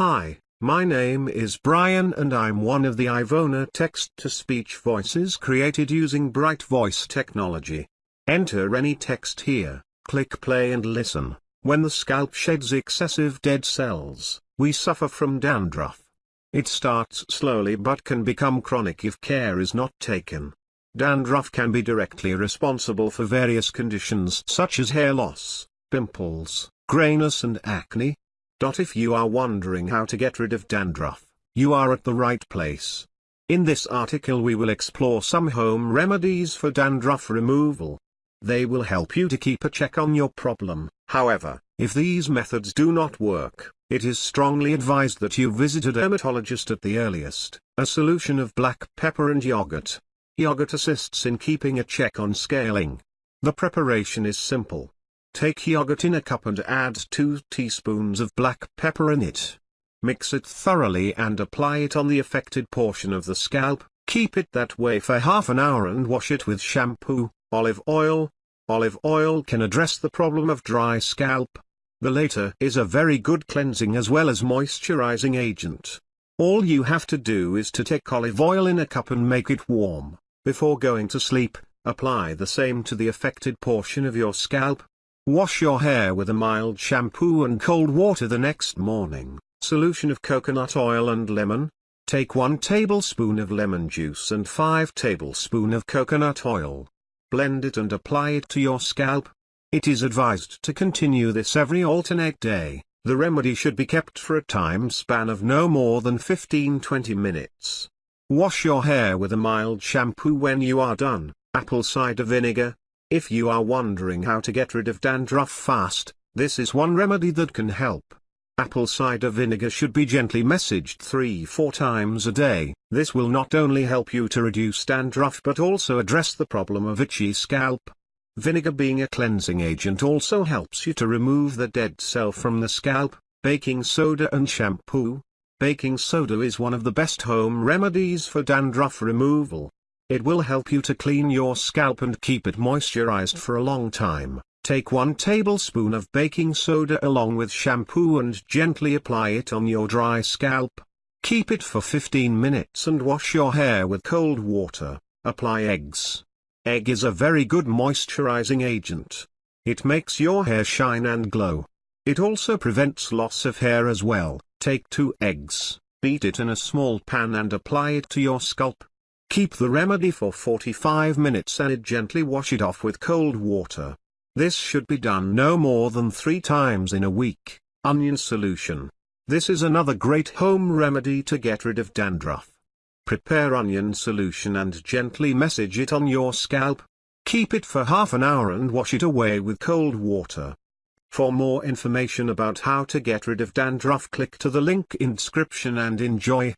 Hi, my name is Brian and I'm one of the Ivona text-to-speech voices created using Bright Voice technology. Enter any text here, click play and listen. When the scalp sheds excessive dead cells, we suffer from dandruff. It starts slowly but can become chronic if care is not taken. Dandruff can be directly responsible for various conditions such as hair loss, pimples, grayness and acne, if you are wondering how to get rid of dandruff, you are at the right place. In this article we will explore some home remedies for dandruff removal. They will help you to keep a check on your problem. However, if these methods do not work, it is strongly advised that you visit a dermatologist at the earliest. A solution of black pepper and yogurt. Yogurt assists in keeping a check on scaling. The preparation is simple. Take yogurt in a cup and add 2 teaspoons of black pepper in it. Mix it thoroughly and apply it on the affected portion of the scalp, keep it that way for half an hour and wash it with shampoo, olive oil. Olive oil can address the problem of dry scalp. The latter is a very good cleansing as well as moisturizing agent. All you have to do is to take olive oil in a cup and make it warm. Before going to sleep, apply the same to the affected portion of your scalp, Wash your hair with a mild shampoo and cold water the next morning. Solution of coconut oil and lemon. Take 1 tablespoon of lemon juice and 5 tablespoon of coconut oil. Blend it and apply it to your scalp. It is advised to continue this every alternate day. The remedy should be kept for a time span of no more than 15-20 minutes. Wash your hair with a mild shampoo when you are done. Apple cider vinegar, if you are wondering how to get rid of dandruff fast, this is one remedy that can help. Apple cider vinegar should be gently massaged 3-4 times a day. This will not only help you to reduce dandruff but also address the problem of itchy scalp. Vinegar being a cleansing agent also helps you to remove the dead cell from the scalp. Baking soda and shampoo. Baking soda is one of the best home remedies for dandruff removal. It will help you to clean your scalp and keep it moisturized for a long time. Take 1 tablespoon of baking soda along with shampoo and gently apply it on your dry scalp. Keep it for 15 minutes and wash your hair with cold water. Apply eggs. Egg is a very good moisturizing agent. It makes your hair shine and glow. It also prevents loss of hair as well. Take 2 eggs, beat it in a small pan and apply it to your scalp. Keep the remedy for 45 minutes and gently wash it off with cold water. This should be done no more than three times in a week. Onion solution. This is another great home remedy to get rid of dandruff. Prepare onion solution and gently massage it on your scalp. Keep it for half an hour and wash it away with cold water. For more information about how to get rid of dandruff click to the link in description and enjoy.